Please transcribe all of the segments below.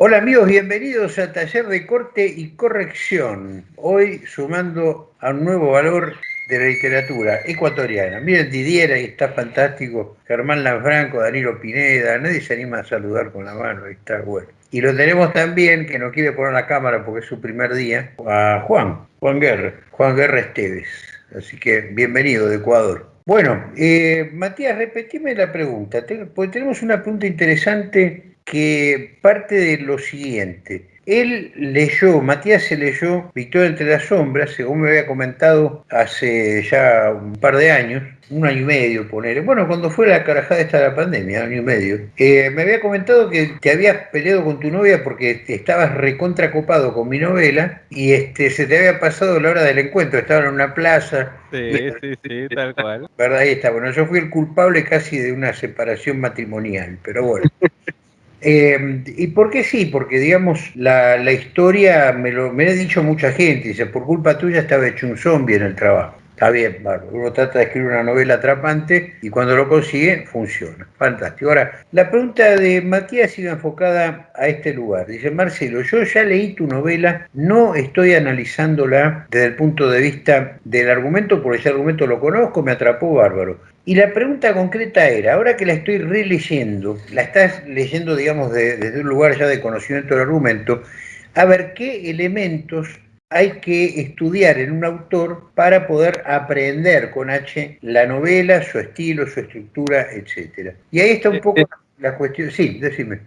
Hola amigos, bienvenidos a Taller de Corte y Corrección. Hoy sumando a un nuevo valor de la literatura ecuatoriana. Miren Didier, ahí está fantástico. Germán Lanfranco, Danilo Pineda, nadie se anima a saludar con la mano, ahí está bueno. Y lo tenemos también, que no quiere poner la cámara porque es su primer día, a Juan, Juan Guerra, Juan Guerra Esteves. Así que bienvenido de Ecuador. Bueno, eh, Matías, repetime la pregunta, porque tenemos una pregunta interesante que parte de lo siguiente. Él leyó, Matías se leyó Victoria entre las sombras, según me había comentado hace ya un par de años, un año y medio, poner. Bueno, cuando fue la carajada esta de la pandemia, año y medio, eh, me había comentado que te habías peleado con tu novia porque estabas recontracopado con mi novela y este se te había pasado la hora del encuentro, estaban en una plaza. Sí, sí, sí, tal cual. ¿Verdad? Ahí está. Bueno, yo fui el culpable casi de una separación matrimonial, pero bueno. Eh, ¿Y por qué sí? Porque, digamos, la, historia, me lo me ha dicho mucha gente, dice, por culpa tuya estaba hecho un zombie en el trabajo. Está bien, uno trata de escribir una novela atrapante y cuando lo consigue, funciona. Fantástico. Ahora, la pregunta de Matías iba enfocada a este lugar. Dice, Marcelo, yo ya leí tu novela, no estoy analizándola desde el punto de vista del argumento, porque ese argumento lo conozco, me atrapó bárbaro. Y la pregunta concreta era, ahora que la estoy releyendo, la estás leyendo, digamos, desde un lugar ya de conocimiento del argumento, a ver qué elementos hay que estudiar en un autor para poder aprender con H la novela, su estilo, su estructura, etc. Y ahí está un eh, poco eh. la cuestión. Sí, decime.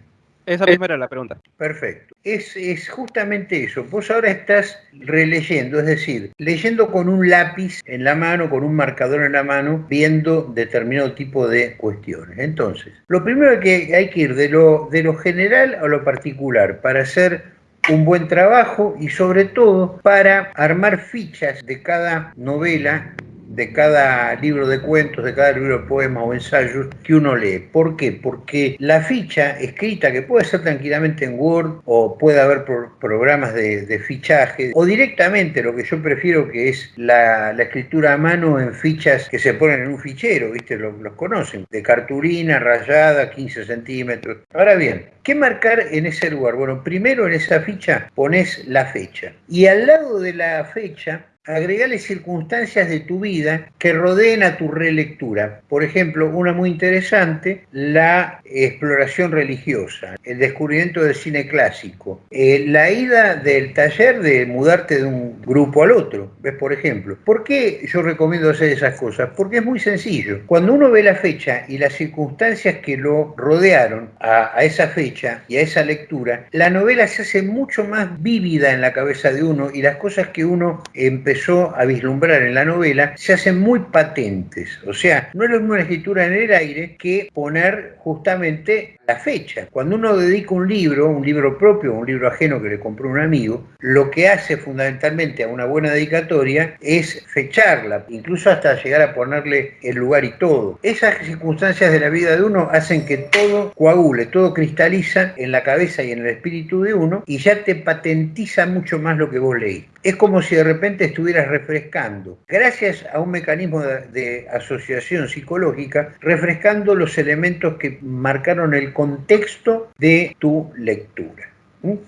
Esa primera la pregunta. Perfecto. Es, es, justamente eso. Vos ahora estás releyendo, es decir, leyendo con un lápiz en la mano, con un marcador en la mano, viendo determinado tipo de cuestiones. Entonces, lo primero que hay que ir de lo, de lo general a lo particular para hacer un buen trabajo y sobre todo para armar fichas de cada novela de cada libro de cuentos, de cada libro de poemas o ensayos que uno lee. ¿Por qué? Porque la ficha escrita, que puede ser tranquilamente en Word o puede haber programas de, fichaje, o directamente lo que yo prefiero que es la, escritura a mano en fichas que se ponen en un fichero, ¿viste? Los, los conocen, de cartulina, rayada, 15 centímetros. Ahora bien, ¿qué marcar en ese lugar? Bueno, primero en esa ficha pones la fecha y al lado de la fecha agregale circunstancias de tu vida que rodeen a tu relectura. Por ejemplo, una muy interesante, la exploración religiosa, el descubrimiento del cine clásico, eh, la ida del taller de mudarte de un grupo al otro. ¿Ves? Por ejemplo, ¿por qué yo recomiendo hacer esas cosas? Porque es muy sencillo. Cuando uno ve la fecha y las circunstancias que lo rodearon a, a esa fecha y a esa lectura, la novela se hace mucho más vívida en la cabeza de uno y las cosas que uno empezó empezó a vislumbrar en la novela se hacen muy patentes. O sea, no es lo mismo una escritura en el aire que poner justamente la fecha. Cuando uno dedica un libro, un libro propio, un libro ajeno que le compró un amigo, lo que hace fundamentalmente a una buena dedicatoria es fecharla, incluso hasta llegar a ponerle el lugar y todo. Esas circunstancias de la vida de uno hacen que todo coagule, todo cristaliza en la cabeza y en el espíritu de uno y ya te patentiza mucho más lo que vos leí. Es como si de repente estuvieras refrescando, gracias a un mecanismo de, asociación psicológica, refrescando los elementos que marcaron el contexto de tu lectura,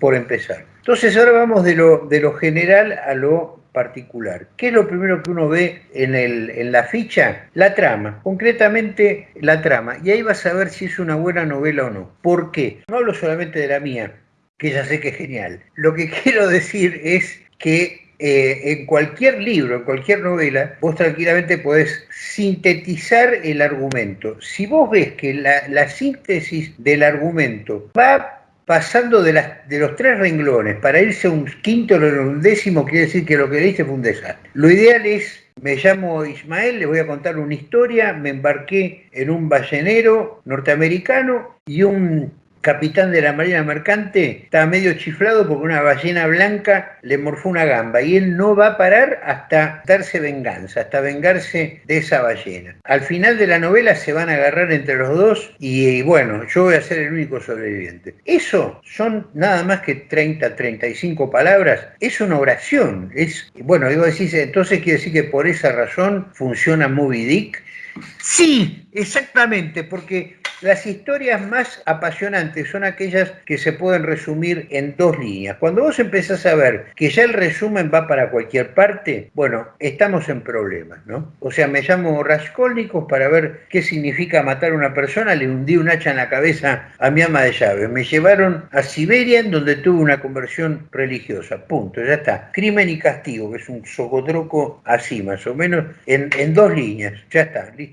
por empezar. Entonces ahora vamos de lo, de lo general a lo particular. ¿Qué es lo primero que uno ve en, el, en, la ficha? La trama, concretamente la trama. Y ahí vas a ver si es una buena novela o no. ¿Por qué? No hablo solamente de la mía, que ya sé que es genial. Lo que quiero decir es que eh, en cualquier libro, en cualquier novela, vos tranquilamente podés sintetizar el argumento. Si vos ves que la, síntesis del argumento va pasando de, las, de, los tres renglones para irse a un quinto o un décimo, quiere decir que lo que leíste fue un desastre. Lo ideal es, me llamo Ismael, les voy a contar una historia, me embarqué en un ballenero norteamericano y un capitán de la Marina Mercante está medio chiflado porque una ballena blanca le morfó una gamba y él no va a parar hasta darse venganza, hasta vengarse de esa ballena. Al final de la novela se van a agarrar entre los dos y, bueno, yo voy a ser el único sobreviviente. Eso son nada más que 30, 35 palabras, es una oración. Es, bueno, digo, decís, entonces quiere decir que por esa razón funciona Moby Dick. Sí, exactamente, porque las historias más apasionantes son aquellas que se pueden resumir en dos líneas. Cuando vos empezás a ver que ya el resumen va para cualquier parte, bueno, estamos en problemas, ¿no? O sea, me llamo Raskolnikov para ver qué significa matar a una persona, le hundí un hacha en la cabeza a mi ama de llaves, me llevaron a Siberia en donde tuve una conversión religiosa, punto, ya está. Crimen y castigo, que es un socotroco así más o menos, en, en dos líneas, ya está, listo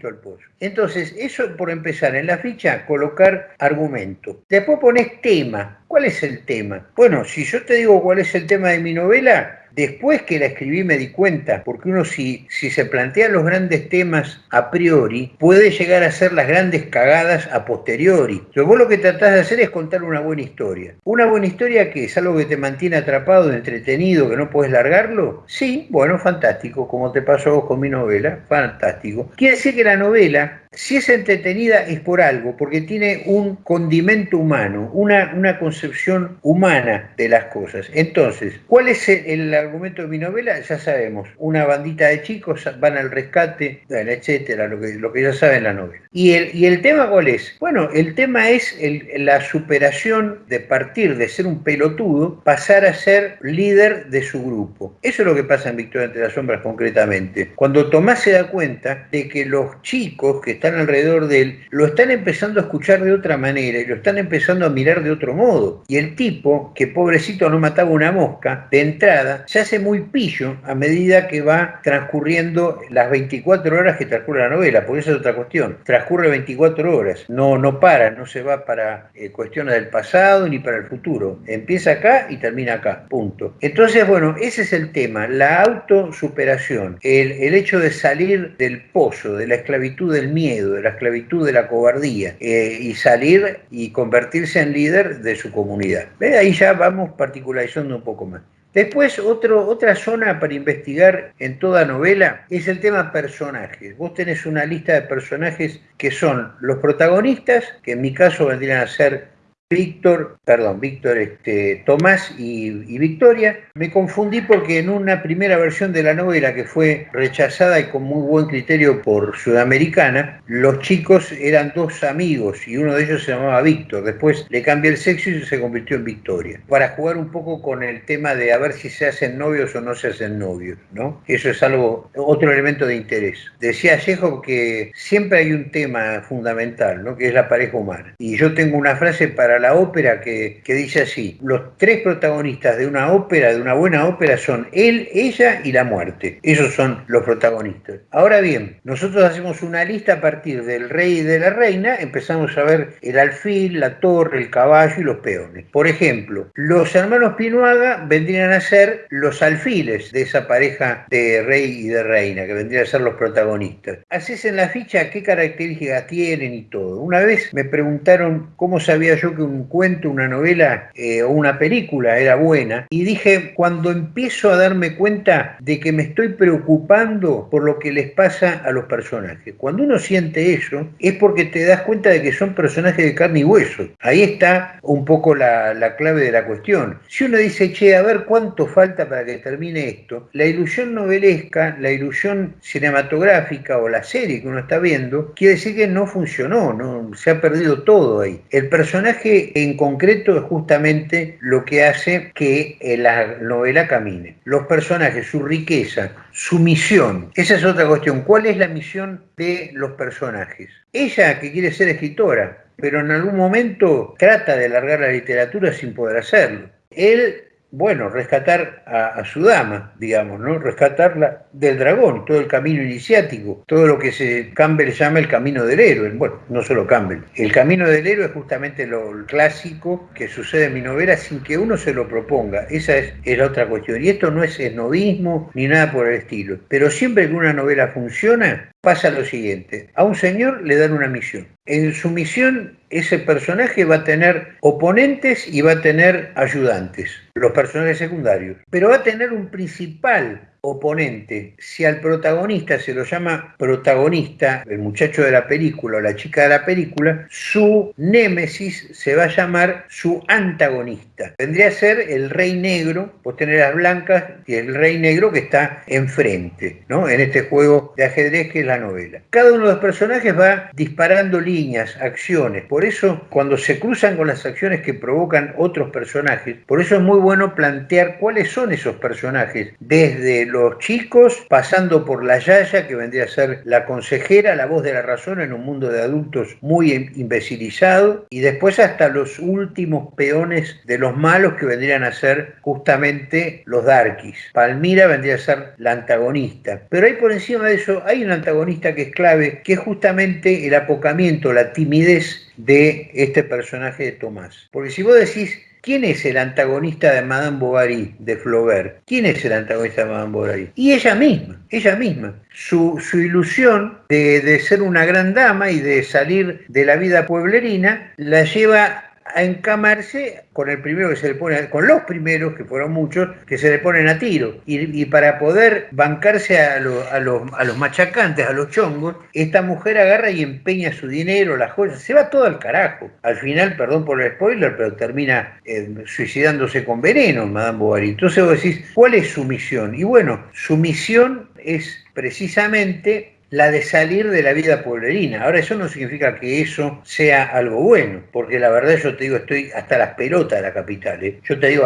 Entonces, eso por empezar, en la ficha colocar argumento. Después pones tema. ¿Cuál es el tema? Bueno, si yo te digo cuál es el tema de mi novela, Después que la escribí me di cuenta, porque uno si, si se plantea los grandes temas a priori, puede llegar a hacer las grandes cagadas a posteriori. Pero vos lo que tratás de hacer es contar una buena historia. ¿Una buena historia que es algo que te mantiene atrapado, entretenido, que no puedes largarlo? Sí, bueno, fantástico, como te pasó vos con mi novela, fantástico. Quiere decir que la novela si es entretenida es por algo, porque tiene un condimento humano, una, una concepción humana de las cosas. Entonces, ¿cuál es el, argumento de mi novela? Ya sabemos, una bandita de chicos van al rescate, etcétera, lo que, lo que ya saben la novela. ¿Y el, ¿Y el tema cuál es? Bueno, el tema es la superación de partir de ser un pelotudo, pasar a ser líder de su grupo. Eso es lo que pasa en Victoria entre las sombras concretamente. Cuando Tomás se da cuenta de que los chicos que están alrededor de él lo están empezando a escuchar de otra manera y lo están empezando a mirar de otro modo. Y el tipo, que pobrecito no mataba una mosca, de entrada, se hace muy pillo a medida que va transcurriendo las 24 horas que transcurre la novela, porque esa es otra cuestión. Transcurre 24 horas, no, no para, no se va para eh, cuestiones del pasado ni para el futuro. Empieza acá y termina acá, punto. Entonces, bueno, ese es el tema, la autosuperación, el, el hecho de salir del pozo, de la esclavitud del miedo, de la esclavitud, de la cobardía, eh, y salir y convertirse en líder de su comunidad. Ahí ya vamos particularizando un poco más. Después, otro, otra zona para investigar en toda novela es el tema personajes. Vos tenés una lista de personajes que son los protagonistas, que en mi caso vendrían a ser Víctor, perdón, Víctor, este, Tomás y, Victoria. Me confundí porque en una primera versión de la novela que fue rechazada y con muy buen criterio por Sudamericana, los chicos eran dos amigos y uno de ellos se llamaba Víctor. Después le cambió el sexo y se convirtió en Victoria. Para jugar un poco con el tema de a ver si se hacen novios o no se hacen novios, ¿no? Eso es algo, otro elemento de interés. Decía Chekhov que siempre hay un tema fundamental, ¿no? Que es la pareja humana. Y yo tengo una frase para la ópera que, dice así, los tres protagonistas de una ópera, de una buena ópera, son él, ella y la muerte. Esos son los protagonistas. Ahora bien, nosotros hacemos una lista a partir del rey y de la reina, empezamos a ver el alfil, la torre, el caballo y los peones. Por ejemplo, los hermanos Pinuaga vendrían a ser los alfiles de esa pareja de rey y de reina, que vendrían a ser los protagonistas. Haces en la ficha qué características tienen y todo. Una vez me preguntaron cómo sabía yo que un un cuento, una novela eh, o una película era buena. Y dije, cuando empiezo a darme cuenta de que me estoy preocupando por lo que les pasa a los personajes. Cuando uno siente eso, es porque te das cuenta de que son personajes de carne y hueso. Ahí está un poco la, la clave de la cuestión. Si uno dice, che, a ver cuánto falta para que termine esto, la ilusión novelesca, la ilusión cinematográfica o la serie que uno está viendo, quiere decir que no funcionó, no, se ha perdido todo ahí. El personaje en concreto es justamente lo que hace que eh, la novela camine. Los personajes, su riqueza, su misión. Esa es otra cuestión. ¿Cuál es la misión de los personajes? Ella que quiere ser escritora, pero en algún momento trata de alargar la literatura sin poder hacerlo. Él bueno, rescatar a, su dama, digamos, ¿no? Rescatarla del dragón, todo el camino iniciático, todo lo que se Campbell llama el camino del héroe. Bueno, no solo Campbell. El camino del héroe es justamente lo clásico que sucede en mi novela sin que uno se lo proponga. Esa es, la otra cuestión. Y esto no es esnovismo ni nada por el estilo. Pero siempre que una novela funciona, pasa lo siguiente. A un señor le dan una misión. En su misión ese personaje va a tener oponentes y va a tener ayudantes, los personajes secundarios. Pero va a tener un principal oponente. Si al protagonista se lo llama protagonista, el muchacho de la película o la chica de la película, su némesis se va a llamar su antagonista. Vendría a ser el rey negro, vos tenés las blancas y el rey negro que está enfrente, ¿no? En este juego de ajedrez que es la novela. Cada uno de los personajes va disparando líneas, acciones. Por eso, cuando se cruzan con las acciones que provocan otros personajes, por eso es muy bueno plantear cuáles son esos personajes, desde los chicos, pasando por la Yaya, que vendría a ser la consejera, la voz de la razón en un mundo de adultos muy imbecilizado, y después hasta los últimos peones de los malos que vendrían a ser justamente los Darkies. Palmira vendría a ser la antagonista. Pero ahí por encima de eso hay un antagonista que es clave, que es justamente el apocamiento, la timidez de este personaje de Tomás. Porque si vos decís, ¿Quién es el antagonista de Madame Bovary, de Flaubert? ¿Quién es el antagonista de Madame Bovary? Y ella misma, ella misma. Su, su ilusión de, de ser una gran dama y de salir de la vida pueblerina la lleva a encamarse con el primero que se le pone, con los primeros, que fueron muchos, que se le ponen a tiro. Y, para poder bancarse a, a, los, machacantes, a los chongos, esta mujer agarra y empeña su dinero, las joyas, se va todo al carajo. Al final, perdón por el spoiler, pero termina eh, suicidándose con veneno, Madame Bovary. Entonces vos decís, ¿cuál es su misión? Y bueno, su misión es precisamente la de salir de la vida pueblerina. Ahora, eso no significa que eso sea algo bueno, porque la verdad yo te digo, estoy hasta las pelotas de la capital. ¿eh? Yo te digo,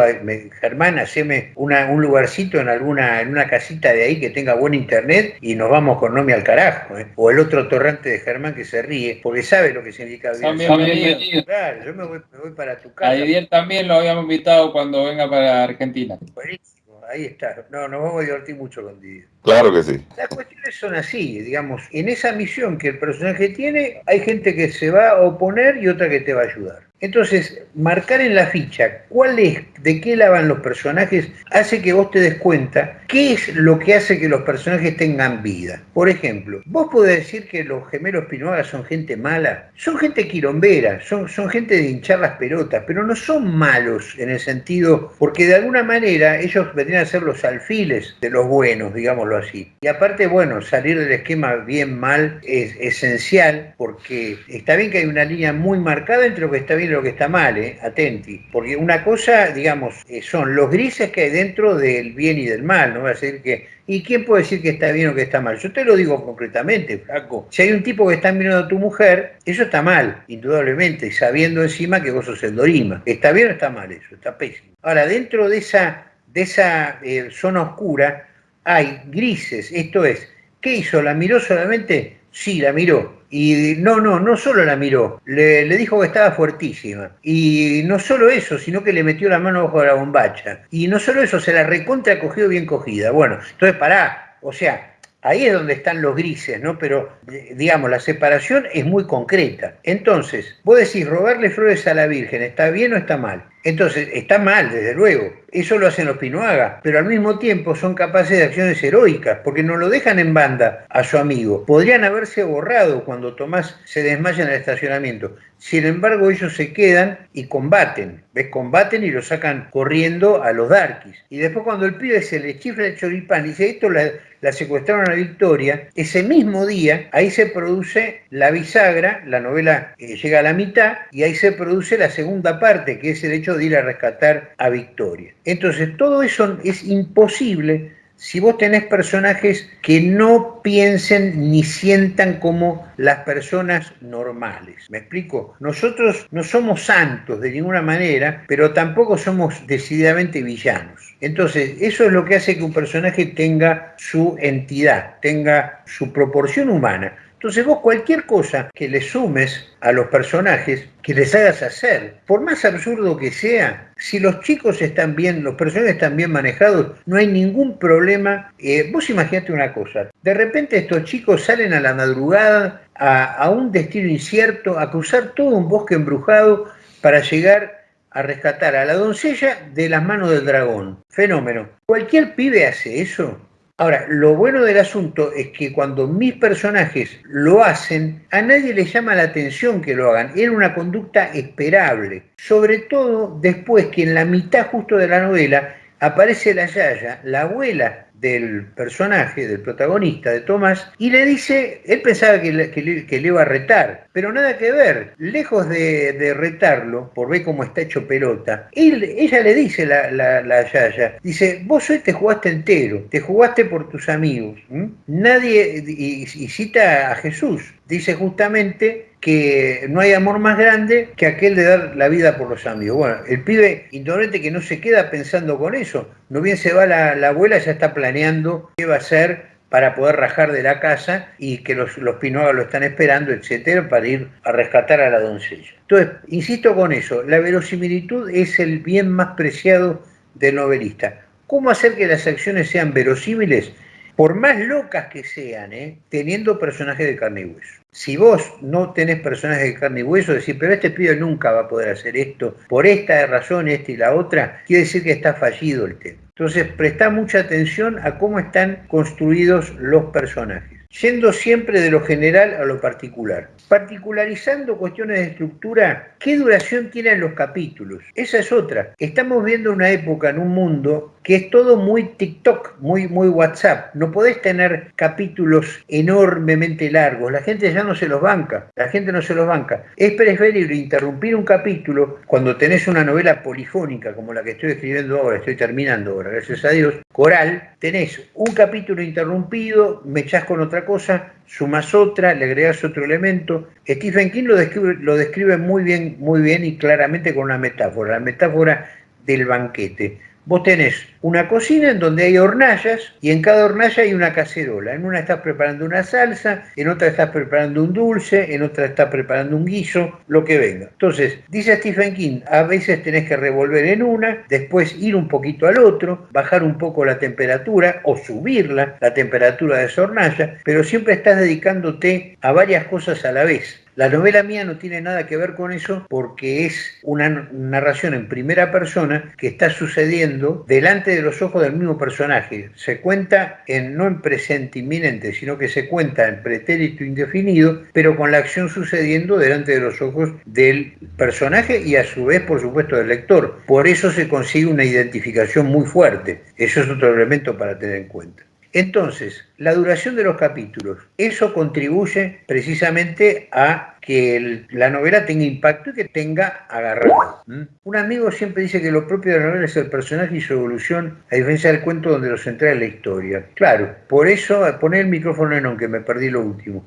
Germán, haceme una, un lugarcito en alguna en una casita de ahí que tenga buen internet y nos vamos con Nomi al carajo. ¿eh? O el otro torrante de Germán que se ríe, porque sabe lo que significa vivir. Claro, yo me voy, me voy, para tu casa. A también lo habíamos invitado cuando venga para Argentina. Buenísimo, ahí está. No, nos vamos a divertir mucho con Didier. Claro que sí. Las cuestiones son así, digamos, en esa misión que el personaje tiene, hay gente que se va a oponer y otra que te va a ayudar. Entonces, marcar en la ficha cuál de qué lavan los personajes, hace que vos te des cuenta qué es lo que hace que los personajes tengan vida. Por ejemplo, vos podés decir que los gemelos Pinoaga son gente mala, son gente quirombera, son, son gente de hinchar las pelotas, pero no son malos en el sentido, porque de alguna manera ellos vendrían a ser los alfiles de los buenos, digámoslo así. Y aparte, bueno, salir del esquema bien mal es esencial, porque está bien que hay una línea muy marcada entre lo que está bien lo que está mal, ¿eh? atenti. Porque una cosa, digamos, eh, son los grises que hay dentro del bien y del mal, no va a ser que... ¿Y quién puede decir que está bien o que está mal? Yo te lo digo concretamente, flaco. Si hay un tipo que está mirando a tu mujer, eso está mal, indudablemente, sabiendo encima que vos sos el Dorima. ¿Está bien o está mal eso? Está pésimo. Ahora, dentro de esa, de esa eh, zona oscura hay grises, esto es, ¿qué hizo? ¿La miró solamente? Sí, la miró y no, no, no solo la miró, le, dijo que estaba fuertísima. Y no solo eso, sino que le metió la mano bajo la bombacha. Y no solo eso, se la recontra cogió bien cogida. Bueno, entonces pará, o sea, ahí es donde están los grises, ¿no? Pero, eh, digamos, la separación es muy concreta. Entonces, vos decís, robarle flores a la Virgen, ¿está bien o está mal? Entonces, está mal, desde luego. Eso lo hacen los Pinoaga, pero al mismo tiempo son capaces de acciones heroicas, porque no lo dejan en banda a su amigo. Podrían haberse borrado cuando Tomás se desmaya en el estacionamiento. Sin embargo, ellos se quedan y combaten. ¿Ves? Combaten y lo sacan corriendo a los Darkies. Y después cuando el pibe se le chifla el choripán y dice, esto la, la secuestraron a Victoria, ese mismo día, ahí se produce la bisagra, la novela eh, llega a la mitad, y ahí se produce la segunda parte, que es el hecho de ir a rescatar a Victoria. Entonces, todo eso es imposible si vos tenés personajes que no piensen ni sientan como las personas normales. ¿Me explico? Nosotros no somos santos de ninguna manera, pero tampoco somos decididamente villanos. Entonces, eso es lo que hace que un personaje tenga su entidad, tenga su proporción humana. Entonces vos cualquier cosa que le sumes a los personajes, que les hagas hacer, por más absurdo que sea, si los chicos están bien, los personajes están bien manejados, no hay ningún problema. Eh, vos imaginate una cosa, de repente estos chicos salen a la madrugada a, a un destino incierto, a cruzar todo un bosque embrujado para llegar a rescatar a la doncella de las manos del dragón. Fenómeno. Cualquier pibe hace eso. Ahora, lo bueno del asunto es que cuando mis personajes lo hacen, a nadie le llama la atención que lo hagan. Era una conducta esperable. Sobre todo después que en la mitad justo de la novela aparece la Yaya, la abuela del personaje, del protagonista, de Tomás, y le dice, él pensaba que le, que le, iba a retar, pero nada que ver, lejos de, retarlo, por ver cómo está hecho pelota, él, ella le dice, la, la, Yaya, dice, vos hoy te jugaste entero, te jugaste por tus amigos, nadie, y cita a Jesús, dice justamente que no hay amor más grande que aquel de dar la vida por los amigos. Bueno, el pibe, indolente que no se queda pensando con eso, no bien se va la, abuela, ya está planeando qué va a hacer para poder rajar de la casa y que los, los lo están esperando, etcétera, para ir a rescatar a la doncella. Entonces, insisto con eso, la verosimilitud es el bien más preciado del novelista. ¿Cómo hacer que las acciones sean verosímiles? Por más locas que sean, ¿eh? teniendo personajes de carne y hueso. Si vos no tenés personajes de carne y hueso, decir, pero este pibe nunca va a poder hacer esto, por esta razón, esta y la otra, quiere decir que está fallido el tema. Entonces, presta mucha atención a cómo están construidos los personajes, yendo siempre de lo general a lo particular. Particularizando cuestiones de estructura, ¿qué duración tienen los capítulos? Esa es otra. Estamos viendo una época en un mundo que es todo muy TikTok, muy, muy WhatsApp. No podés tener capítulos enormemente largos. La gente ya no se los banca. La gente no se los banca. Es preferible interrumpir un capítulo cuando tenés una novela polifónica como la que estoy escribiendo ahora, estoy terminando ahora, gracias a Dios, coral, tenés un capítulo interrumpido, me echás con otra cosa, sumas otra, le agregas otro elemento. Stephen King lo describe, lo describe muy bien, muy bien y claramente con una metáfora, la metáfora del banquete. Vos tenés una cocina en donde hay hornallas y en cada hornalla hay una cacerola. En una estás preparando una salsa, en otra estás preparando un dulce, en otra estás preparando un guiso, lo que venga. Entonces, dice Stephen King, a veces tenés que revolver en una, después ir un poquito al otro, bajar un poco la temperatura o subirla, la temperatura de esa hornalla, pero siempre estás dedicándote a varias cosas a la vez. La novela mía no tiene nada que ver con eso porque es una narración en primera persona que está sucediendo delante de los ojos del mismo personaje. Se cuenta en, no en presente inminente, sino que se cuenta en pretérito indefinido, pero con la acción sucediendo delante de los ojos del personaje y a su vez, por supuesto, del lector. Por eso se consigue una identificación muy fuerte. Eso es otro elemento para tener en cuenta. Entonces, la duración de los capítulos, eso contribuye precisamente a que la novela tenga impacto y que tenga agarrado. Un amigo siempre dice que lo propio de la novela es el personaje y su evolución, a diferencia del cuento donde lo centra en la historia. Claro, por eso, poner el micrófono en aunque me perdí lo último.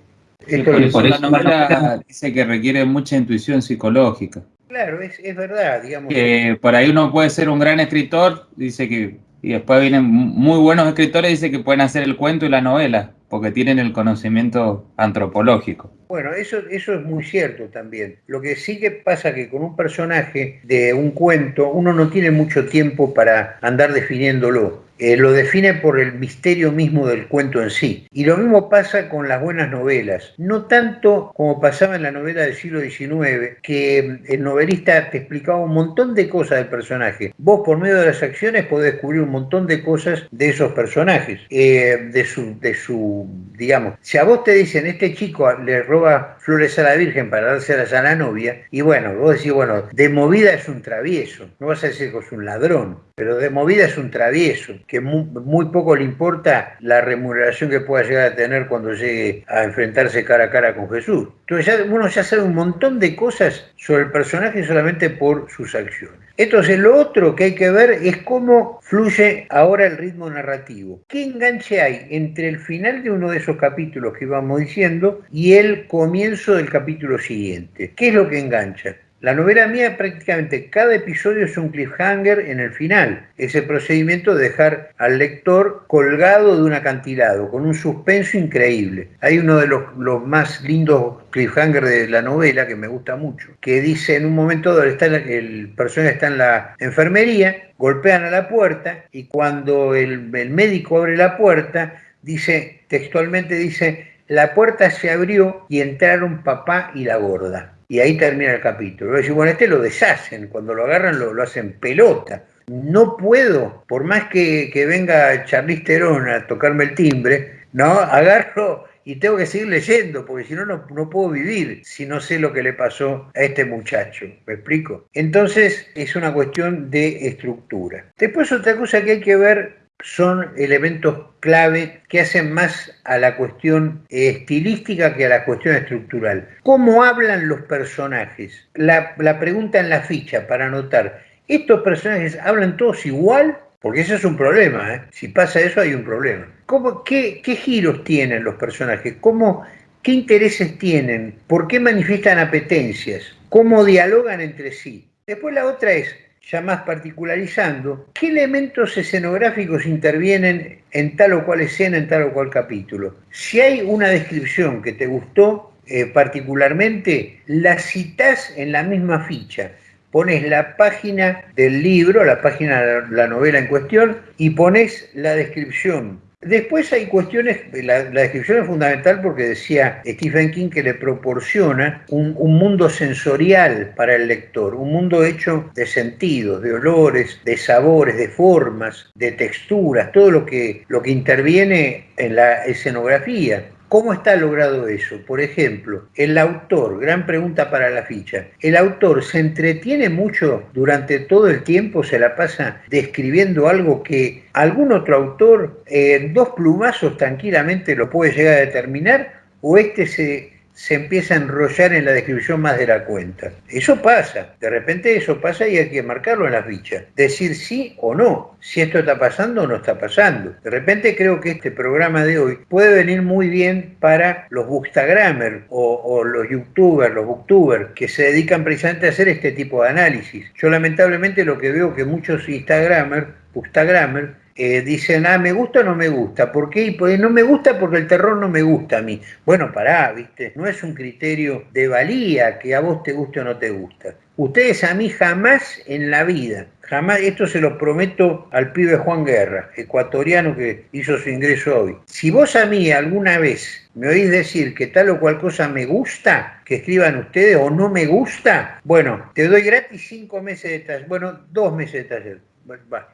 por eso la novela dice que requiere mucha intuición psicológica. Claro, es, es verdad, digamos. Que por ahí uno puede ser un gran escritor, dice que y después vienen muy buenos escritores, dice que pueden hacer el cuento y la novela, porque tienen el conocimiento antropológico. Bueno, eso, eso es muy cierto también. Lo que sí que pasa que con un personaje de un cuento, uno no tiene mucho tiempo para andar definiéndolo. Eh, lo define por el misterio mismo del cuento en sí. Y lo mismo pasa con las buenas novelas. No tanto como pasaba en la novela del siglo XIX, que el novelista te explicaba un montón de cosas del personaje. Vos por medio de las acciones podés descubrir un montón de cosas de esos personajes, eh, de, su, de su, digamos, si a vos te dicen, este chico le roba flores a la Virgen para dárselas a la novia, y bueno, vos decís, bueno, de movida es un travieso, no vas a decir que es un ladrón, pero de movida es un travieso, que muy, poco le importa la remuneración que pueda llegar a tener cuando llegue a enfrentarse cara a cara con Jesús. Entonces ya, uno ya sabe un montón de cosas sobre el personaje solamente por sus acciones. Entonces lo otro que hay que ver es cómo fluye ahora el ritmo narrativo. ¿Qué enganche hay entre el final de uno de esos capítulos que íbamos diciendo y el comienzo del capítulo siguiente? ¿Qué es lo que engancha? La novela mía prácticamente cada episodio es un cliffhanger en el final, ese procedimiento de dejar al lector colgado de un acantilado, con un suspenso increíble. Hay uno de los, más lindos cliffhangers de la novela que me gusta mucho, que dice en un momento donde está el personaje está en la enfermería, golpean a la puerta y cuando el, el médico abre la puerta, dice, textualmente dice, la puerta se abrió y entraron papá y la gorda y ahí termina el capítulo. Decir, bueno, este lo deshacen, cuando lo agarran lo, hacen pelota. No puedo, por más que, venga Charlize Theron a tocarme el timbre, ¿no? Agarro y tengo que seguir leyendo, porque si no, no puedo vivir si no sé lo que le pasó a este muchacho. ¿Me explico? Entonces es una cuestión de estructura. Después otra cosa que hay que ver son elementos clave que hacen más a la cuestión estilística que a la cuestión estructural. ¿Cómo hablan los personajes? La, pregunta en la ficha para anotar, ¿estos personajes hablan todos igual? Porque ese es un problema, ¿eh? si pasa eso hay un problema. ¿Cómo, qué, ¿Qué giros tienen los personajes? ¿Cómo, ¿Qué intereses tienen? ¿Por qué manifiestan apetencias? ¿Cómo dialogan entre sí? Después la otra es, ya más particularizando, ¿qué elementos escenográficos intervienen en tal o cual escena, en tal o cual capítulo? Si hay una descripción que te gustó eh, particularmente, la citas en la misma ficha. Pones la página del libro, la página de la novela en cuestión, y pones la descripción Después hay cuestiones, la, descripción es fundamental porque decía Stephen King que le proporciona un, mundo sensorial para el lector, un mundo hecho de sentidos, de olores, de sabores, de formas, de texturas, todo lo que, lo que interviene en la escenografía. ¿Cómo está logrado eso? Por ejemplo, el autor, gran pregunta para la ficha, ¿el autor se entretiene mucho durante todo el tiempo, se la pasa describiendo algo que algún otro autor en dos plumazos tranquilamente lo puede llegar a determinar? ¿O este se se empieza a enrollar en la descripción más de la cuenta. Eso pasa, de repente eso pasa y hay que marcarlo en la ficha, decir sí o no, si esto está pasando o no está pasando. De repente creo que este programa de hoy puede venir muy bien para los bookstagrammers o, los youtubers, los booktubers, que se dedican precisamente a hacer este tipo de análisis. Yo lamentablemente lo que veo que muchos instagramers, bookstagrammers, eh, dicen, ah, me gusta o no me gusta. ¿Por qué? Pues no me gusta porque el terror no me gusta a mí. Bueno, pará, ¿viste? No es un criterio de valía que a vos te guste o no te gusta. Ustedes a mí jamás en la vida, jamás, esto se lo prometo al pibe Juan Guerra, ecuatoriano que hizo su ingreso hoy. Si vos a mí alguna vez me oís decir que tal o cual cosa me gusta, que escriban ustedes, o no me gusta, bueno, te doy gratis cinco meses de taller, bueno, dos meses de taller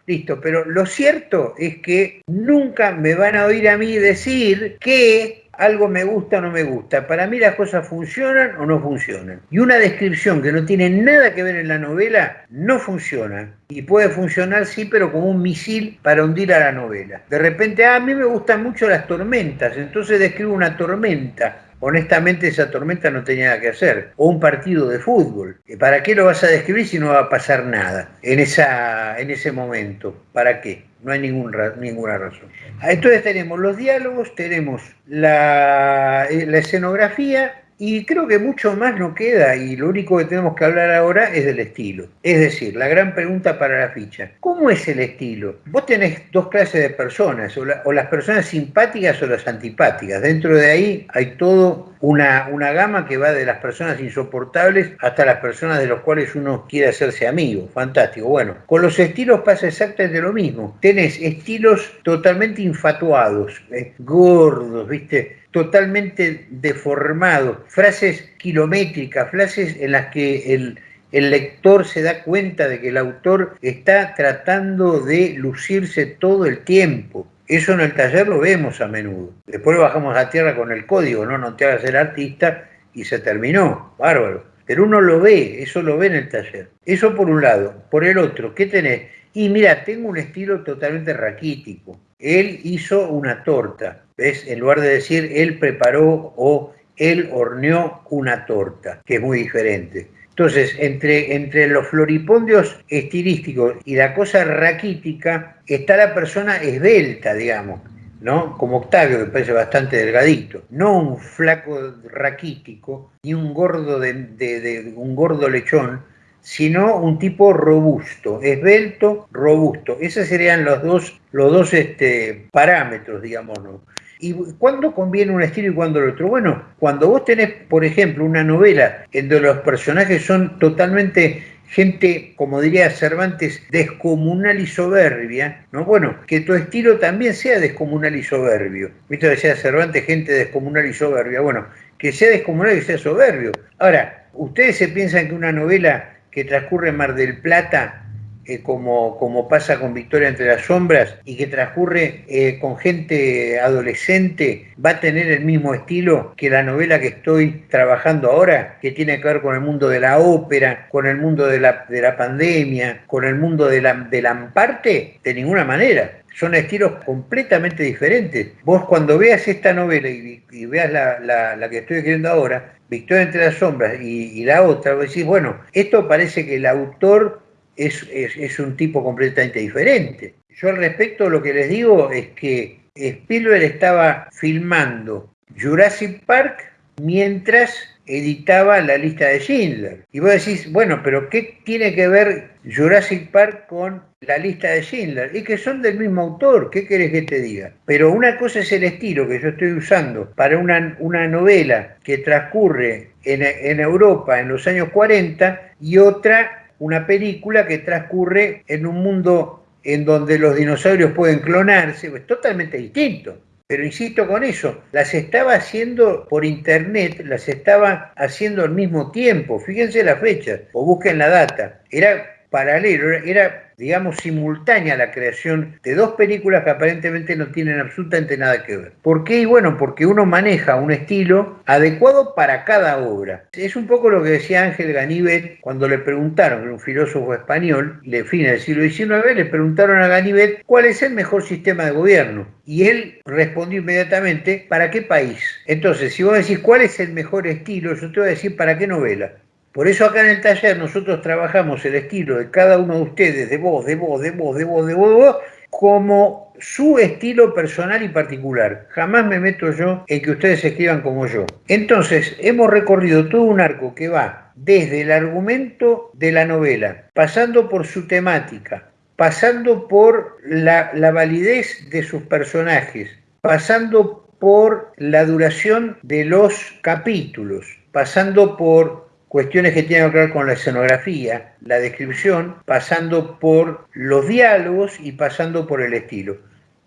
listo, pero lo cierto es que nunca me van a oír a mí decir que algo me gusta o no me gusta. Para mí las cosas funcionan o no funcionan. Y una descripción que no tiene nada que ver en la novela no funciona. Y puede funcionar, sí, pero como un misil para hundir a la novela. De repente, ah, a mí me gustan mucho las tormentas, entonces describo una tormenta honestamente esa tormenta no tenía nada que hacer. O un partido de fútbol. ¿Para qué lo vas a describir si no va a pasar nada en, esa, en ese momento? ¿Para qué? No hay ningún, ninguna razón. Entonces tenemos los diálogos, tenemos la, eh, la escenografía, y creo que mucho más no queda y lo único que tenemos que hablar ahora es del estilo. Es decir, la gran pregunta para la ficha, ¿cómo es el estilo? Vos tenés dos clases de personas, o, las personas simpáticas o las antipáticas. Dentro de ahí hay todo una, una gama que va de las personas insoportables hasta las personas de las cuales uno quiere hacerse amigo. Fantástico. Bueno, con los estilos pasa exactamente lo mismo. Tenés estilos totalmente infatuados, eh, gordos, ¿viste? Totalmente deformado, frases kilométricas, frases en las que el, lector se da cuenta de que el autor está tratando de lucirse todo el tiempo. Eso en el taller lo vemos a menudo. Después bajamos a tierra con el código, no, no te hagas el artista y se terminó, bárbaro. Pero uno lo ve, eso lo ve en el taller. Eso por un lado. Por el otro, ¿qué tenés? Y mira, tengo un estilo totalmente raquítico. Él hizo una torta ¿Ves? En lugar de decir él preparó o él horneó una torta, que es muy diferente. Entonces, entre, entre los floripondios estilísticos y la cosa raquítica, está la persona esbelta, digamos, ¿no? Como Octavio, que parece bastante delgadito. No un flaco raquítico, ni un gordo, de, un gordo lechón, sino un tipo robusto, esbelto, robusto. Esos serían los dos, los dos este, parámetros, digamos, ¿no? ¿Y cuándo conviene un estilo y cuándo el otro? Bueno, cuando vos tenés, por ejemplo, una novela en donde los personajes son totalmente gente, como diría Cervantes, descomunal y soberbia, ¿no? Bueno, que tu estilo también sea descomunal y soberbio. ¿Viste? Decía Cervantes, gente descomunal y soberbia. Bueno, que sea descomunal y sea soberbio. Ahora, ¿ustedes se piensan que una novela que transcurre en Mar del Plata eh, como, como pasa con Victoria entre las sombras y que transcurre eh, con gente adolescente, va a tener el mismo estilo que la novela que estoy trabajando ahora, que tiene que ver con el mundo de la ópera, con el mundo de la, de la pandemia, con el mundo de la, del amparte, de ninguna manera son estilos completamente diferentes. Vos cuando veas esta novela y, veas la, que estoy escribiendo ahora, Victoria entre las sombras y, la otra, vos decís, bueno, esto parece que el autor es, es, un tipo completamente diferente. Yo al respecto lo que les digo es que Spielberg estaba filmando Jurassic Park mientras editaba la lista de Schindler. Y vos decís, bueno, pero ¿qué tiene que ver Jurassic Park con la lista de Schindler? Y que son del mismo autor, ¿qué querés que te diga? Pero una cosa es el estilo que yo estoy usando para una, una novela que transcurre en, en Europa en los años 40 y otra, una película que transcurre en un mundo en donde los dinosaurios pueden clonarse, es totalmente distinto. Pero insisto con eso, las estaba haciendo por internet, las estaba haciendo al mismo tiempo. Fíjense la fecha o busquen la data. Era paralelo, era digamos, simultánea la creación de dos películas que aparentemente no tienen absolutamente nada que ver. ¿Por qué? Y bueno, porque uno maneja un estilo adecuado para cada obra. Es un poco lo que decía Ángel Ganivet cuando le preguntaron, un filósofo español, de fin del siglo XIX, le preguntaron a Ganivet cuál es el mejor sistema de gobierno. Y él respondió inmediatamente, ¿para qué país? Entonces, si vos decís cuál es el mejor estilo, yo te voy a decir, ¿para qué novela? Por eso acá en el taller nosotros trabajamos el estilo de cada uno de ustedes, de vos, de vos, de vos, de vos, de vos, de vos, como su estilo personal y particular. Jamás me meto yo en que ustedes escriban como yo. Entonces, hemos recorrido todo un arco que va desde el argumento de la novela, pasando por su temática, pasando por la, la validez de sus personajes, pasando por la duración de los capítulos, pasando por cuestiones que tienen que ver con la escenografía, la descripción, pasando por los diálogos y pasando por el estilo.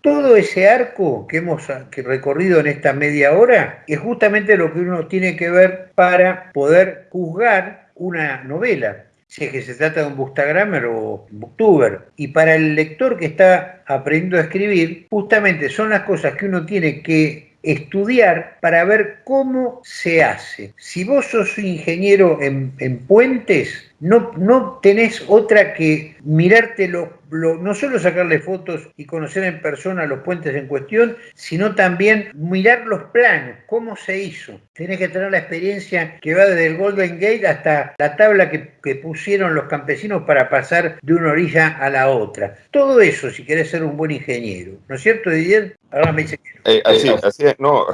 Todo ese arco que hemos recorrido en esta media hora es justamente lo que uno tiene que ver para poder juzgar una novela, si es que se trata de un bookstagrammer o booktuber. Y para el lector que está aprendiendo a escribir, justamente son las cosas que uno tiene que estudiar para ver cómo se hace. Si vos sos ingeniero en, en puentes, no, no tenés otra que mirártelo, no solo sacarle fotos y conocer en persona los puentes en cuestión, sino también mirar los planos, cómo se hizo. Tenés que tener la experiencia que va desde el Golden Gate hasta la tabla que, pusieron los campesinos para pasar de una orilla a la otra. Todo eso si querés ser un buen ingeniero. ¿No es cierto, Didier? Ahora me dice que eh, así, así es, no,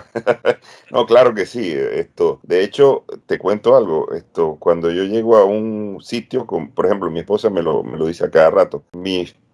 no, claro que sí. Esto, de hecho, te cuento algo. Esto, cuando yo llego a un sitio, por ejemplo, mi esposa me lo, me lo dice a cada rato,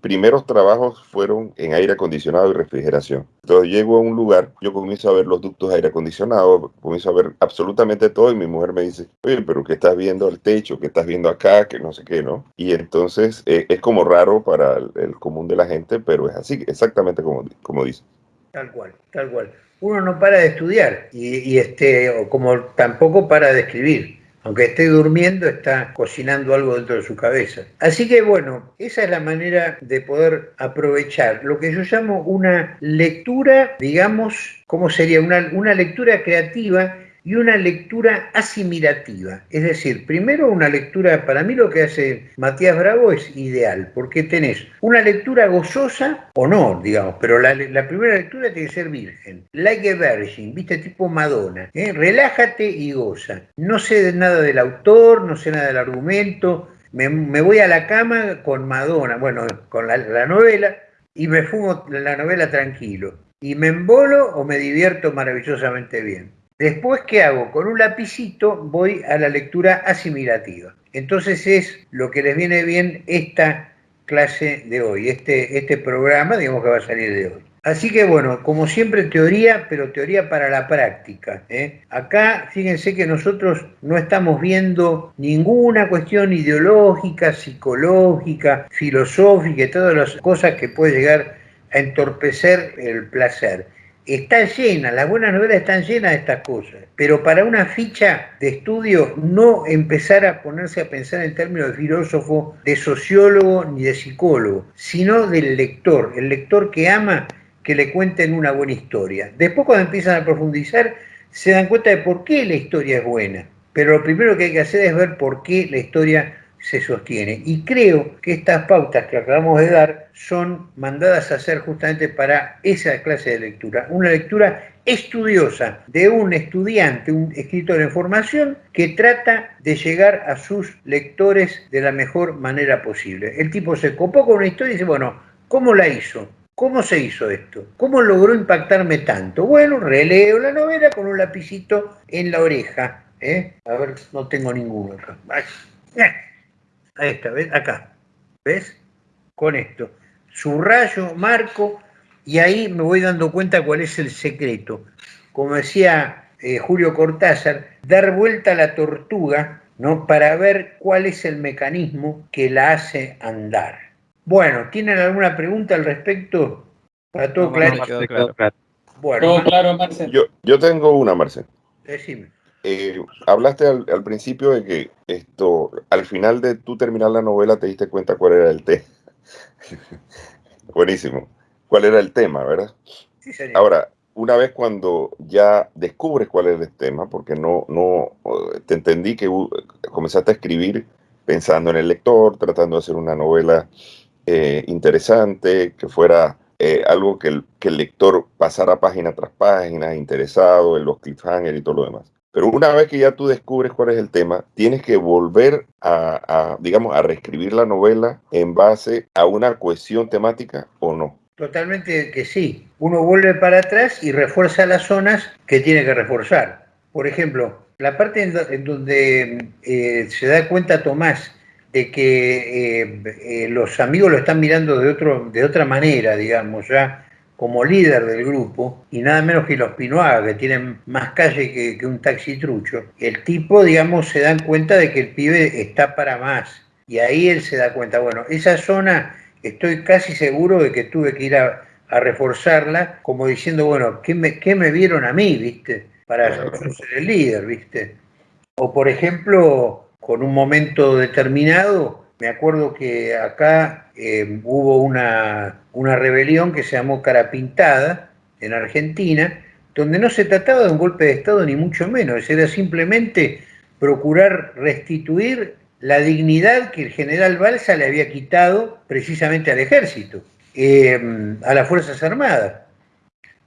primeros trabajos fueron en aire acondicionado y refrigeración. Entonces llego a un lugar, yo comienzo a ver los ductos de aire acondicionado, comienzo a ver absolutamente todo y mi mujer me dice, oye, pero ¿qué estás viendo el techo? ¿Qué estás viendo acá? Que no sé qué, ¿no? Y entonces eh, es como raro para el, común de la gente, pero es así, exactamente como, como dice. Tal cual, tal cual. Uno no para de estudiar y, y este, como tampoco para de escribir aunque esté durmiendo, está cocinando algo dentro de su cabeza. Así que bueno, esa es la manera de poder aprovechar lo que yo llamo una lectura, digamos, ¿cómo sería? Una, una lectura creativa y una lectura asimilativa. Es decir, primero una lectura, para mí lo que hace Matías Bravo es ideal, porque tenés una lectura gozosa o no, digamos, pero la, primera lectura tiene que ser virgen, like a virgin, viste, tipo Madonna. ¿eh? Relájate y goza. No sé nada del autor, no sé nada del argumento, me, voy a la cama con Madonna, bueno, con la, la novela, y me fumo la novela tranquilo. Y me embolo o me divierto maravillosamente bien. Después, ¿qué hago? Con un lapicito voy a la lectura asimilativa. Entonces es lo que les viene bien esta clase de hoy, este, este programa, digamos que va a salir de hoy. Así que bueno, como siempre teoría, pero teoría para la práctica. ¿eh? Acá fíjense que nosotros no estamos viendo ninguna cuestión ideológica, psicológica, filosófica y todas las cosas que puede llegar a entorpecer el placer está llena, las buenas novelas están llenas de estas cosas, pero para una ficha de estudio no empezar a ponerse a pensar en términos de filósofo, de sociólogo ni de psicólogo, sino del lector, el lector que ama que le cuenten una buena historia. Después cuando empiezan a profundizar se dan cuenta de por qué la historia es buena, pero lo primero que hay que hacer es ver por qué la historia se sostiene. Y creo que estas pautas que acabamos de dar son mandadas a hacer justamente para esa clase de lectura. Una lectura estudiosa de un estudiante, un escritor en formación que trata de llegar a sus lectores de la mejor manera posible. El tipo se copó con una historia y dice, bueno, ¿cómo la hizo? ¿Cómo se hizo esto? ¿Cómo logró impactarme tanto? Bueno, releo la novela con un lapicito en la oreja. ¿eh? A ver, no tengo ninguno acá. Ahí está, ¿ves? Acá. ¿Ves? Con esto. Subrayo, marco, y ahí me voy dando cuenta cuál es el secreto. Como decía eh, Julio Cortázar, dar vuelta a la tortuga, ¿no? Para ver cuál es el mecanismo que la hace andar. Bueno, ¿tienen alguna pregunta al respecto? ¿Para todo No, claro? no, claro, claro. Bueno, Todo claro, Marcel. Yo, yo tengo una, Marcel. decime. Eh, hablaste al, al principio de que esto, al final de tú terminar la novela te diste cuenta cuál era el tema. Buenísimo. ¿Cuál era el tema, verdad? Sí, señor. Ahora, una vez cuando ya descubres cuál es el tema, porque no, no, te entendí que comenzaste a escribir pensando en el lector, tratando de hacer una novela eh, interesante, que fuera eh, algo que el, que el lector pasara página tras página, interesado en los cliffhangers y todo lo demás. Pero una vez que ya tú descubres cuál es el tema, tienes que volver a, digamos, a reescribir la novela en base a una cohesión temática o no. Totalmente que sí. Uno vuelve para atrás y refuerza las zonas que tiene que reforzar. Por ejemplo, la parte en donde eh, se da cuenta Tomás de que eh, eh, los amigos lo están mirando de, otro, de otra manera, digamos, ya como líder del grupo, y nada menos que los Pinoaga, que tienen más calle que, que un taxi trucho, el tipo, digamos, se dan cuenta de que el pibe está para más. Y ahí él se da cuenta, bueno, esa zona estoy casi seguro de que tuve que ir a, a reforzarla, como diciendo, bueno, ¿qué me, qué me vieron a mí, viste? Para ser el líder, viste. O por ejemplo, con un momento determinado, me acuerdo que acá eh, hubo una, una rebelión que se llamó Cara Pintada en Argentina, donde no se trataba de un golpe de Estado ni mucho menos, era simplemente procurar restituir la dignidad que el general Balsa le había quitado precisamente al ejército, eh, a las Fuerzas Armadas.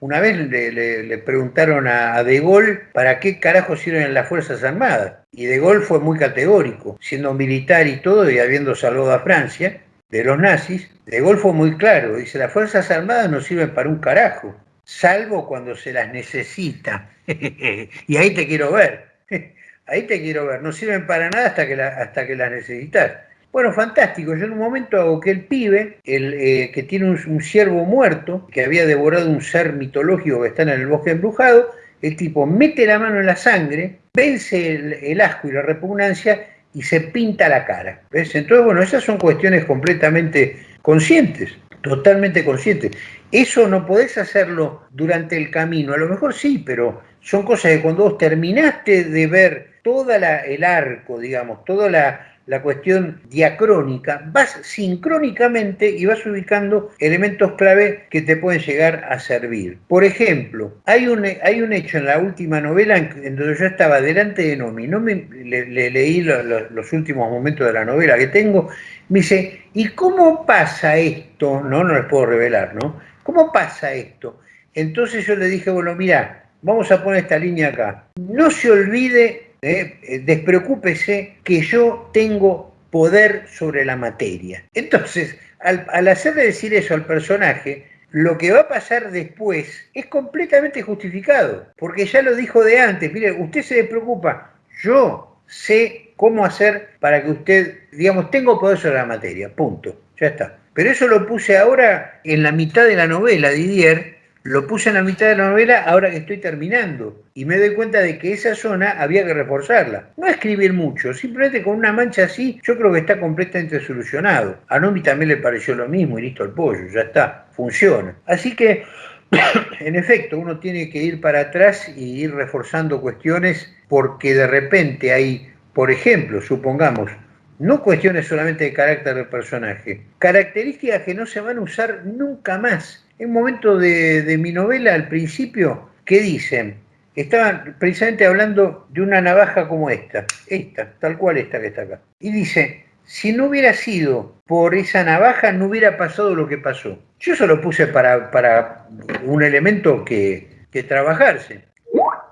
Una vez le, preguntaron a, a De Gaulle para qué carajo sirven las Fuerzas Armadas. Y De Gaulle fue muy categórico, siendo militar y todo, y habiendo salvado a Francia de los nazis. De Gaulle fue muy claro, dice, las Fuerzas Armadas no sirven para un carajo, salvo cuando se las necesita. y ahí te quiero ver, ahí te quiero ver, no sirven para nada hasta que, la- hasta que las necesitas. Bueno, fantástico. Yo en un momento hago que el pibe, el, eh, que tiene un, ciervo muerto, que había devorado un ser mitológico que está en el bosque embrujado, el tipo mete la mano en la sangre, vence el, el asco y la repugnancia y se pinta la cara. ¿ves? Entonces, bueno, esas son cuestiones completamente conscientes, totalmente conscientes. Eso no podés hacerlo durante el camino, a lo mejor sí, pero son cosas que cuando vos terminaste de ver toda la, el arco, digamos, toda la, la cuestión diacrónica, vas sincrónicamente y vas ubicando elementos clave que te pueden llegar a servir. Por ejemplo, hay un, hay un hecho en la última novela en, donde yo estaba delante de Nomi, Nomi le, le leí lo- lo- los últimos momentos de la novela que tengo, me dice, ¿y cómo pasa esto? No, no les puedo revelar, ¿no? ¿Cómo pasa esto? Entonces yo le dije, bueno, mira, vamos a poner esta línea acá. No se olvide, eh, eh, despreocúpese que yo tengo poder sobre la materia. Entonces, al, hacerle decir eso al personaje, lo que va a pasar después es completamente justificado, porque ya lo dijo de antes. Mire, usted se despreocupa, yo sé cómo hacer para que usted, digamos, tengo poder sobre la materia, punto, ya está. Pero eso lo puse ahora en la mitad de la novela, Didier, lo puse en la mitad de la novela ahora que estoy terminando. Y me doy cuenta de que esa zona había que reforzarla. No escribir mucho, simplemente con una mancha así, yo creo que está completamente solucionado. A Nomi también le pareció lo mismo y listo el pollo, ya está, funciona. Así que en efecto, uno tiene que ir para atrás y ir reforzando cuestiones porque de repente hay, por ejemplo, supongamos, no cuestiones solamente de carácter del personaje, características que no se van a usar nunca más. En un momento de, mi novela, al principio, ¿qué dicen? Estaban precisamente hablando de una navaja como esta, esta, tal cual esta que está acá. Y dice, si no hubiera sido por esa navaja, no hubiera pasado lo que pasó. Yo eso lo puse para, para un elemento que, que trabajarse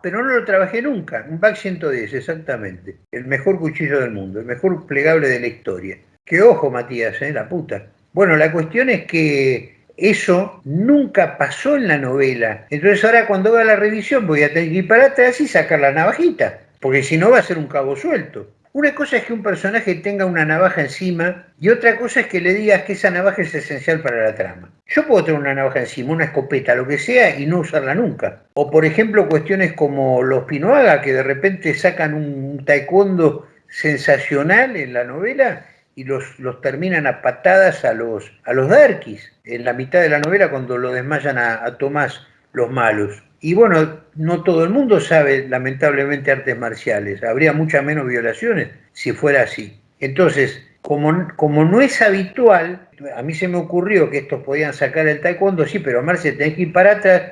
pero no lo trabajé nunca. Un BAC 110, exactamente. El mejor cuchillo del mundo, el mejor plegable de la historia. Qué ojo, Matías, ¿eh? La puta. Bueno, la cuestión es que eso nunca pasó en la novela. Entonces ahora cuando haga la revisión voy a tener que ir para atrás y sacar la navajita, porque si no va a ser un cabo suelto. Una cosa es que un personaje tenga una navaja encima y otra cosa es que le digas que esa navaja es esencial para la trama. Yo puedo tener una navaja encima, una escopeta, lo que sea, y no usarla nunca. O por ejemplo cuestiones como los Pinoaga, que de repente sacan un taekwondo sensacional en la novela y los, los terminan a patadas a los, a los Darkis en la mitad de la novela cuando lo desmayan a, a Tomás los malos. Y bueno, no todo el mundo sabe lamentablemente artes marciales. Habría muchas menos violaciones si fuera así. Entonces, como, como no es habitual, a mí se me ocurrió que estos podían sacar el taekwondo, sí, pero Marcia tenés que ir para atrás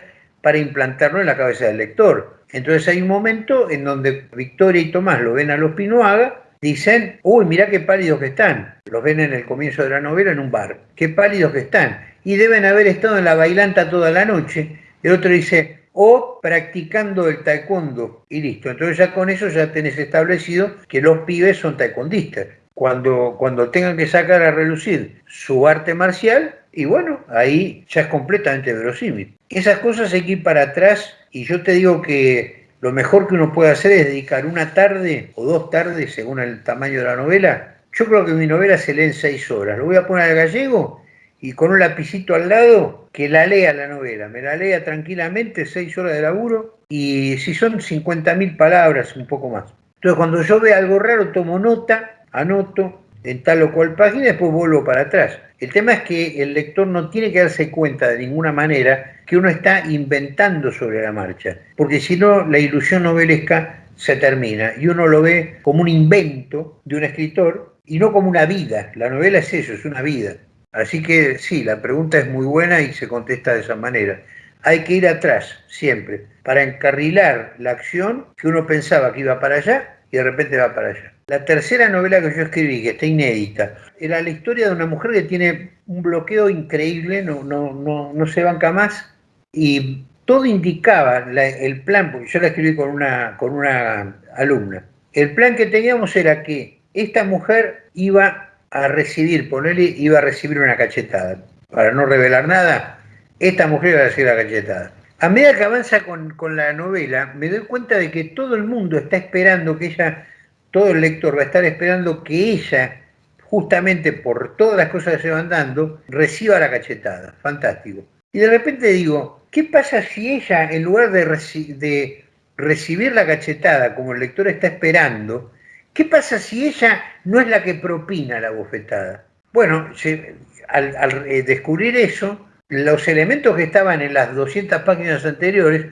para implantarlo en la cabeza del lector. Entonces hay un momento en donde Victoria y Tomás lo ven a los Pinoaga, dicen, uy, mirá qué pálidos que están. Los ven en el comienzo de la novela en un bar. Qué pálidos que están. Y deben haber estado en la bailanta toda la noche. El otro dice, o practicando el taekwondo y listo. Entonces ya con eso ya tenés establecido que los pibes son taekwondistas. Cuando, cuando tengan que sacar a relucir su arte marcial, y bueno, ahí ya es completamente verosímil. Esas cosas hay que ir para atrás y yo te digo que lo mejor que uno puede hacer es dedicar una tarde o dos tardes, según el tamaño de la novela. Yo creo que mi novela se lee en seis horas. Lo voy a poner al gallego y con un lapicito al lado que la lea la novela, me la lea tranquilamente, seis horas de laburo, y si son 50.000 palabras, un poco más. Entonces cuando yo veo algo raro, tomo nota, anoto en tal o cual página después vuelvo para atrás. El tema es que el lector no tiene que darse cuenta de ninguna manera que uno está inventando sobre la marcha, porque si no la ilusión novelesca se termina y uno lo ve como un invento de un escritor y no como una vida. La novela es eso, es una vida. Así que sí, la pregunta es muy buena y se contesta de esa manera. Hay que ir atrás, siempre, para encarrilar la acción que uno pensaba que iba para allá y de repente va para allá. La tercera novela que yo escribí, que está inédita, era la historia de una mujer que tiene un bloqueo increíble, no, se banca más, y todo indicaba el plan, porque yo la escribí con una, con una alumna, el plan que teníamos era que esta mujer iba a recibir, ponerle, iba a recibir una cachetada. Para no revelar nada, esta mujer iba a recibir la cachetada. A medida que avanza con, con, la novela, me doy cuenta de que todo el mundo está esperando que ella, todo el lector va a estar esperando que ella, justamente por todas las cosas que se van dando, reciba la cachetada. Fantástico. Y de repente digo, ¿qué pasa si ella, en lugar de, reci de recibir la cachetada como el lector está esperando, ¿Qué pasa si ella no es la que propina la bofetada? Bueno, al, eh, descubrir eso, los elementos que estaban en las 200 páginas anteriores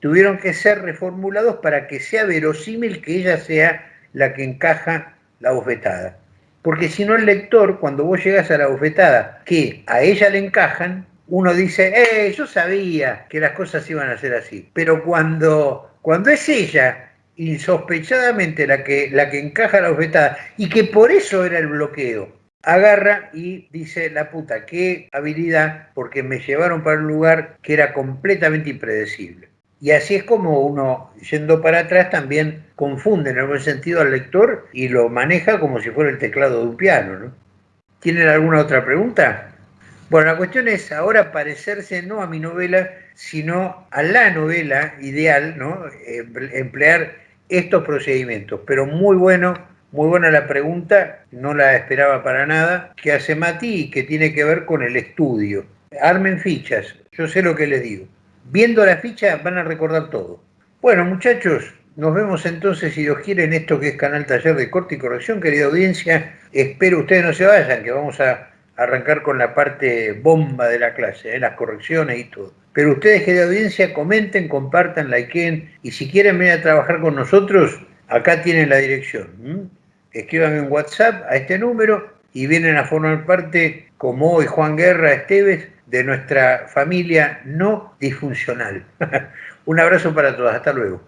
tuvieron que ser reformulados para que sea verosímil que ella sea la que encaja la bofetada. Porque si no el lector, cuando vos llegas a la bofetada que a ella le encajan, uno dice, eh, yo sabía que las cosas iban a ser así. Pero cuando, cuando es ella insospechadamente la que, la que encaja la bofetada y que por eso era el bloqueo, agarra y dice, la puta, qué habilidad, porque me llevaron para un lugar que era completamente impredecible. Y así es como uno, yendo para atrás, también confunde en algún sentido al lector y lo maneja como si fuera el teclado de un piano. ¿no? ¿Tienen alguna otra pregunta? Bueno, la cuestión es ahora parecerse no a mi novela, sino a la novela ideal, ¿no? Emplear estos procedimientos. Pero muy bueno, muy buena la pregunta, no la esperaba para nada, que hace Mati y que tiene que ver con el estudio. Armen fichas, yo sé lo que les digo viendo la ficha van a recordar todo. Bueno, muchachos, nos vemos entonces, si Dios quiere, en esto que es Canal Taller de Corte y Corrección, querida audiencia. Espero ustedes no se vayan, que vamos a arrancar con la parte bomba de la clase, ¿eh? las correcciones y todo. Pero ustedes, querida audiencia, comenten, compartan, likeen, y si quieren venir a trabajar con nosotros, acá tienen la dirección. ¿Mm? En WhatsApp a este número y vienen a formar parte, como hoy Juan Guerra Esteves, de nuestra familia no disfuncional. Un abrazo para todas hasta luego.